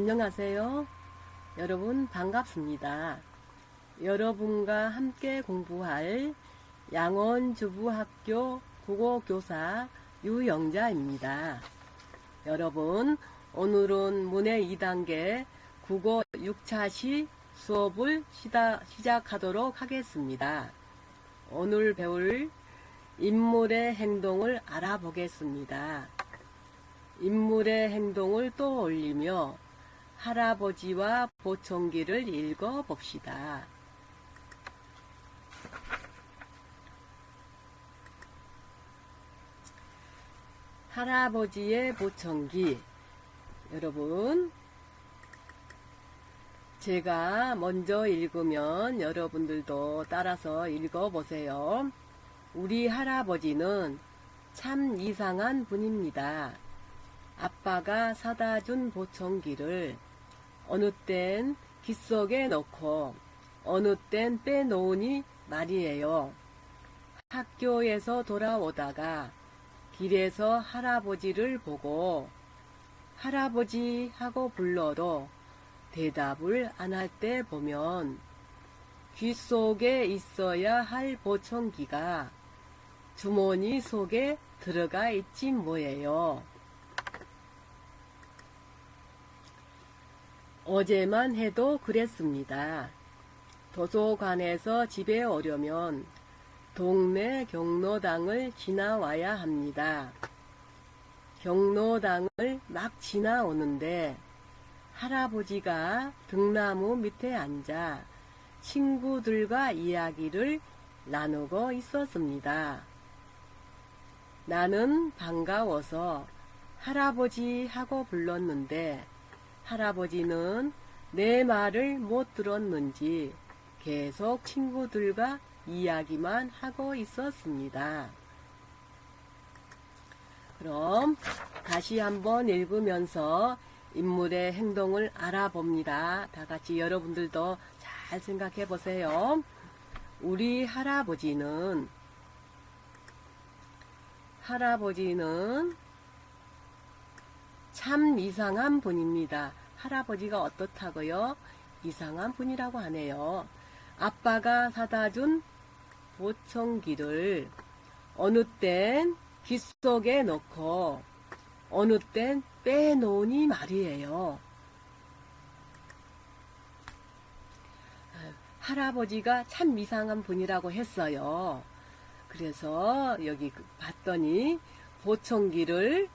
안녕하세요. 여러분 반갑습니다. 여러분과 함께 공부할 양원주부학교 국어교사 유영자입니다. 여러분 오늘은 문해 2단계 국어 6차시 수업을 시다, 시작하도록 하겠습니다. 오늘 배울 인물의 행동을 알아보겠습니다. 인물의 행동을 떠올리며 할아버지와 보청기를 읽어 봅시다. 할아버지의 보청기. 여러분, 제가 먼저 읽으면 여러분들도 따라서 읽어 보세요. 우리 할아버지는 참 이상한 분입니다. 아빠가 사다 준 보청기를 어느 땐 귓속에 넣고 어느 땐 빼놓으니 말이에요. 학교에서 돌아오다가 길에서 할아버지를 보고 할아버지 하고 불러도 대답을 안 할 때 보면 귓속에 있어야 할 보청기가 주머니 속에 들어가 있지 뭐예요. 어제만 해도 그랬습니다. 도서관에서 집에 오려면 동네 경로당을 지나와야 합니다. 경로당을 막 지나오는데 할아버지가 등나무 밑에 앉아 친구들과 이야기를 나누고 있었습니다. 나는 반가워서 할아버지 하고 불렀는데 할아버지는 내 말을 못 들었는지 계속 친구들과 이야기만 하고 있었습니다. 그럼 다시 한번 읽으면서 인물의 행동을 알아봅니다. 다 같이 여러분들도 잘 생각해 보세요. 우리 할아버지는 할아버지는 참 이상한 분입니다. 할아버지가 어떻다고요? 이상한 분이라고 하네요. 아빠가 사다 준 보청기를 어느 땐 귓속에 넣고 어느 땐 빼놓으니 말이에요. 할아버지가 참 이상한 분이라고 했어요. 그래서 여기 봤더니 보청기를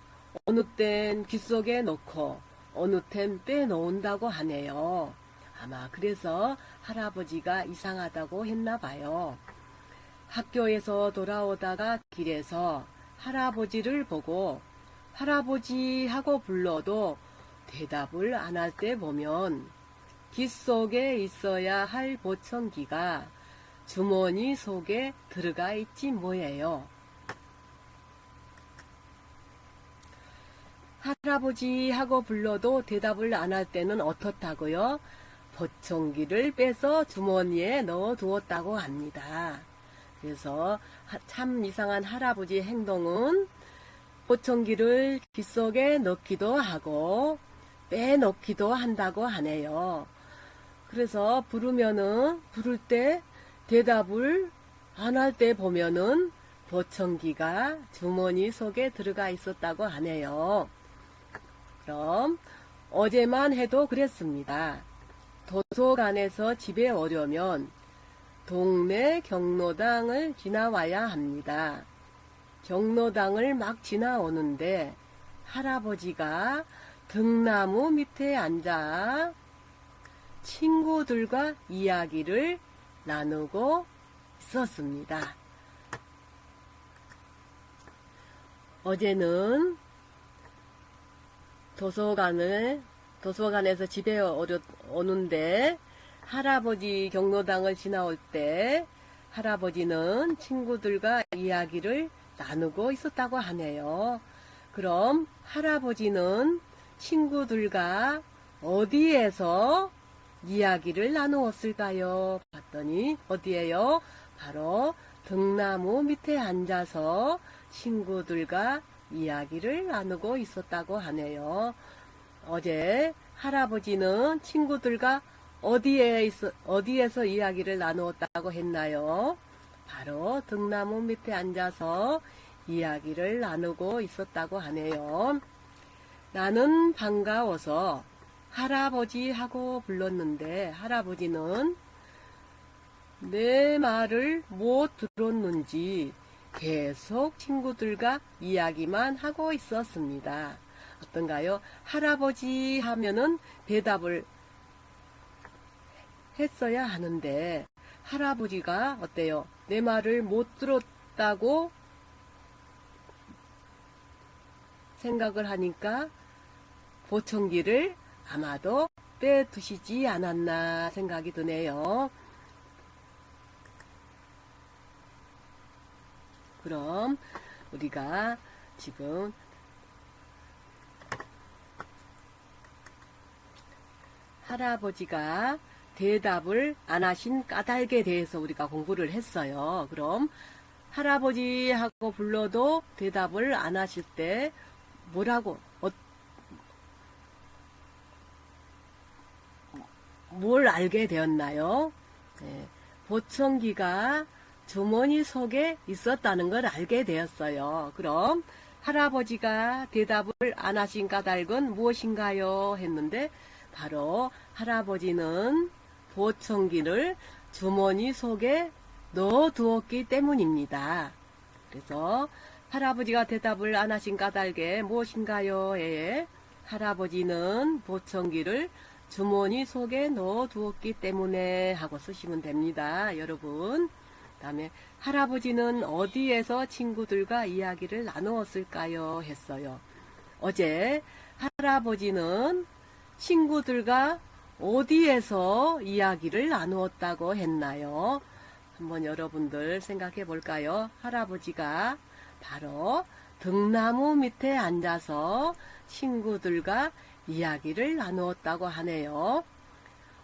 어느 땐 귓속에 넣고 어느 땐 빼놓는다고 하네요. 아마 그래서 할아버지가 이상하다고 했나 봐요. 학교에서 돌아오다가 길에서 할아버지를 보고 할아버지 하고 불러도 대답을 안 할 때 보면 귓속에 있어야 할 보청기가 주머니 속에 들어가 있지 뭐예요. 할아버지 하고 불러도 대답을 안 할 때는 어떻다고요? 보청기를 빼서 주머니에 넣어 두었다고 합니다. 그래서 참 이상한 할아버지 행동은 보청기를 귓속에 넣기도 하고 빼놓기도 한다고 하네요. 그래서 부르면은 부를 때 대답을 안 할 때 보면은 보청기가 주머니 속에 들어가 있었다고 하네요. 그럼 어제만 해도 그랬습니다. 도서관에서 집에 오려면 동네 경로당을 지나와야 합니다. 경로당을 막 지나오는데 할아버지가 등나무 밑에 앉아 친구들과 이야기를 나누고 있었습니다. 어제는 도서관을 도서관에서 집에 오는데 할아버지 경로당을 지나올 때 할아버지는 친구들과 이야기를 나누고 있었다고 하네요. 그럼 할아버지는 친구들과 어디에서 이야기를 나누었을까요? 봤더니 어디에요? 바로 등나무 밑에 앉아서 친구들과 이야기를 나누고 있었다고 하네요. 어제 할아버지는 친구들과 어디에 있어, 어디에서 이야기를 나누었다고 했나요? 바로 등나무 밑에 앉아서 이야기를 나누고 있었다고 하네요. 나는 반가워서 할아버지 하고 불렀는데 할아버지는 내 말을 못 들었는지 계속 친구들과 이야기만 하고 있었습니다. 어떤가요? 할아버지 하면은 대답을 했어야 하는데 할아버지가 어때요? 내 말을 못 들었다고 생각을 하니까 보청기를 아마도 빼두시지 않았나 생각이 드네요. 그럼 우리가 지금 할아버지가 대답을 안 하신 까닭에 대해서 우리가 공부를 했어요. 그럼 할아버지 하고 불러도 대답을 안 하실 때 뭐라고 어, 뭘 알게 되었나요? 네, 보청기가 주머니 속에 있었다는 걸 알게 되었어요. 그럼 할아버지가 대답을 안 하신 까닭은 무엇인가요? 했는데 바로 할아버지는 보청기를 주머니 속에 넣어 두었기 때문입니다. 그래서 할아버지가 대답을 안 하신 까닭에 무엇인가요? 에 할아버지는 보청기를 주머니 속에 넣어 두었기 때문에 하고 쓰시면 됩니다. 여러분. 다음에 할아버지는 어디에서 친구들과 이야기를 나누었을까요? 했어요. 어제 할아버지는 친구들과 어디에서 이야기를 나누었다고 했나요? 한번 여러분들 생각해 볼까요? 할아버지가 바로 등나무 밑에 앉아서 친구들과 이야기를 나누었다고 하네요.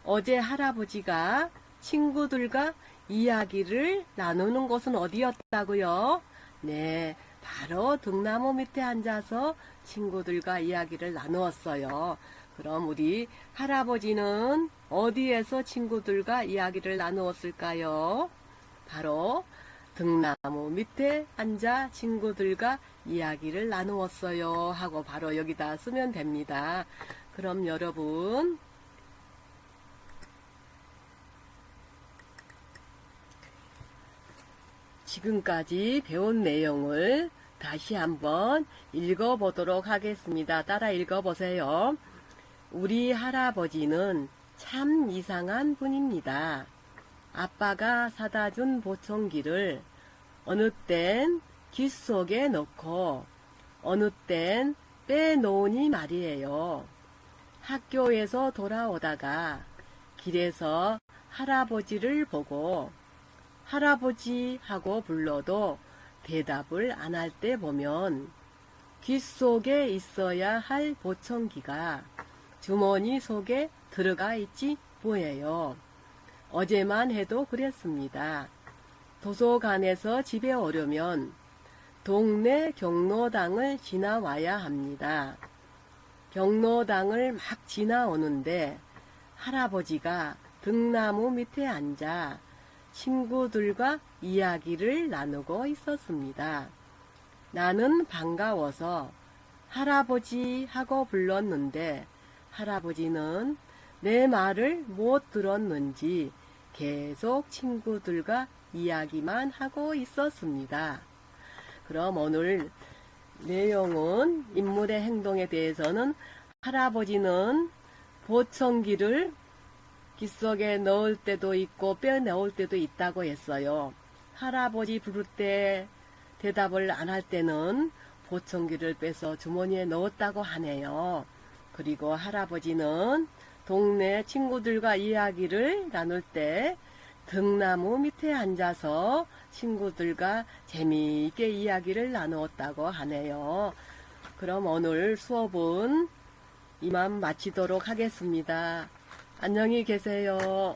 어제 할아버지가 친구들과 이야기를 나누는 곳은 어디였다고요? 네, 바로 등나무 밑에 앉아서 친구들과 이야기를 나누었어요. 그럼 우리 할아버지는 어디에서 친구들과 이야기를 나누었을까요? 바로 등나무 밑에 앉아 친구들과 이야기를 나누었어요 하고 바로 여기다 쓰면 됩니다. 그럼 여러분 지금까지 배운 내용을 다시 한번 읽어보도록 하겠습니다. 따라 읽어보세요. 우리 할아버지는 참 이상한 분입니다. 아빠가 사다 준 보청기를 어느 땐 귓속에 넣고 어느 땐 빼놓으니 말이에요. 학교에서 돌아오다가 길에서 할아버지를 보고 할아버지 하고 불러도 대답을 안 할 때 보면 귓속에 있어야 할 보청기가 주머니 속에 들어가 있지 뭐예요. 어제만 해도 그랬습니다. 도서관에서 집에 오려면 동네 경로당을 지나와야 합니다. 경로당을 막 지나오는데 할아버지가 등나무 밑에 앉아 친구들과 이야기를 나누고 있었습니다. 나는 반가워서 할아버지 하고 불렀는데 할아버지는 내 말을 못 들었는지 계속 친구들과 이야기만 하고 있었습니다. 그럼 오늘 내용은 인물의 행동에 대해서는 할아버지는 보청기를 귓속에 넣을 때도 있고 빼내올 때도 있다고 했어요. 할아버지 부를 때 대답을 안 할 때는 보청기를 빼서 주머니에 넣었다고 하네요. 그리고 할아버지는 동네 친구들과 이야기를 나눌 때 등나무 밑에 앉아서 친구들과 재미있게 이야기를 나누었다고 하네요. 그럼 오늘 수업은 이만 마치도록 하겠습니다. 안녕히 계세요.